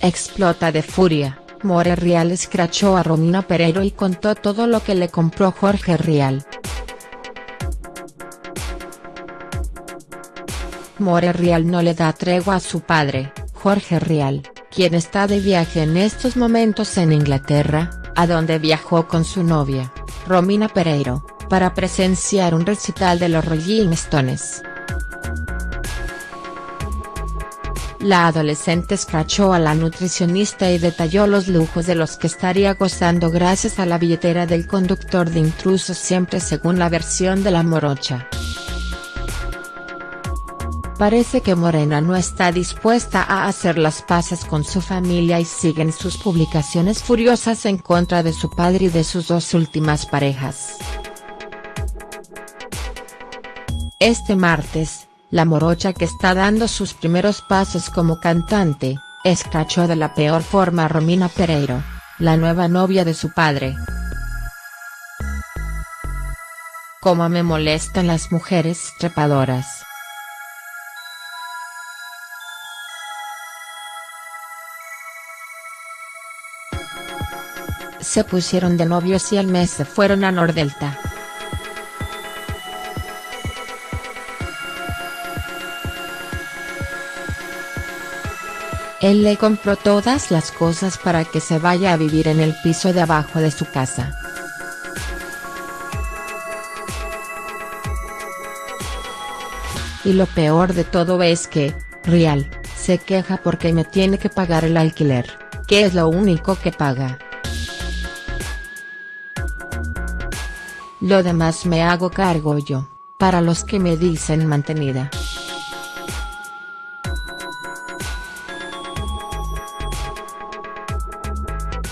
explota de furia, More Real escrachó a Romina Pereiro y contó todo lo que le compró Jorge Rial. More Real no le da tregua a su padre, Jorge Rial, quien está de viaje en estos momentos en Inglaterra, a donde viajó con su novia, Romina Pereiro, para presenciar un recital de los Rolling Stones. La adolescente escrachó a la nutricionista y detalló los lujos de los que estaría gozando gracias a la billetera del conductor de intrusos siempre según la versión de la morocha. Parece que Morena no está dispuesta a hacer las paces con su familia y siguen sus publicaciones furiosas en contra de su padre y de sus dos últimas parejas. Este martes, la morocha que está dando sus primeros pasos como cantante, escrachó de la peor forma a Romina Pereiro, la nueva novia de su padre. Cómo me molestan las mujeres trepadoras. se pusieron de novios y al mes se fueron a Nordelta. Él le compró todas las cosas para que se vaya a vivir en el piso de abajo de su casa. Y lo peor de todo es que, Real, se queja porque me tiene que pagar el alquiler, que es lo único que paga. Lo demás me hago cargo yo, para los que me dicen mantenida.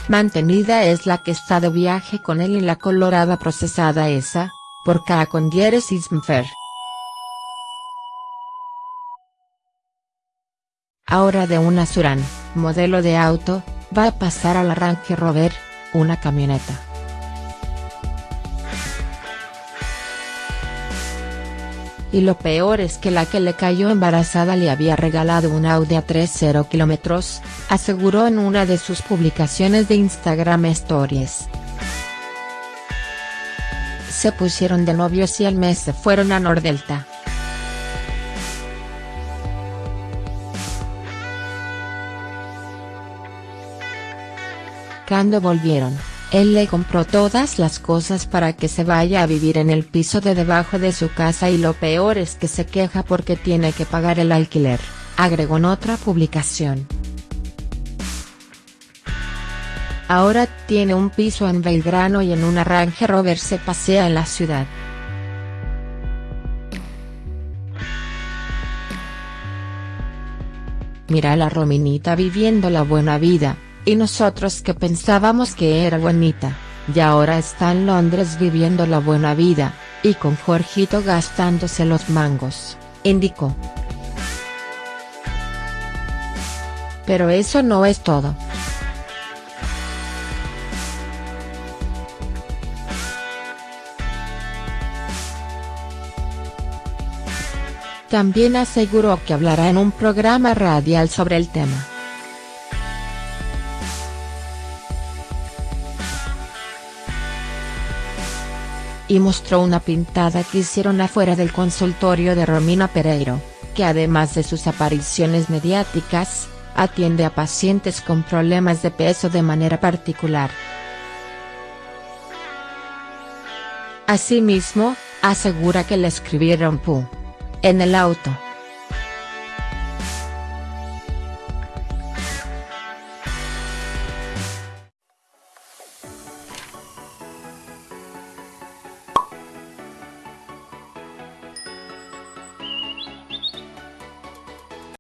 Mantenida es la que está de viaje con él y la colorada procesada esa, por dieres ismfer. Ahora de una Suran, modelo de auto, va a pasar al arranque Rover, una camioneta. Y lo peor es que la que le cayó embarazada le había regalado un Audi a 30 kilómetros, aseguró en una de sus publicaciones de Instagram Stories. Se pusieron de novios y al mes se fueron a Nordelta. Cuando volvieron, él le compró todas las cosas para que se vaya a vivir en el piso de debajo de su casa y lo peor es que se queja porque tiene que pagar el alquiler, agregó en otra publicación. Ahora tiene un piso en Belgrano y en un arranque Rover se pasea en la ciudad. Mira la Rominita viviendo la buena vida, y nosotros que pensábamos que era bonita, y ahora está en Londres viviendo la buena vida, y con Jorgito gastándose los mangos, indicó. Pero eso no es todo. También aseguró que hablará en un programa radial sobre el tema. Y mostró una pintada que hicieron afuera del consultorio de Romina Pereiro, que además de sus apariciones mediáticas, atiende a pacientes con problemas de peso de manera particular. Asimismo, asegura que le escribieron pu. en el auto.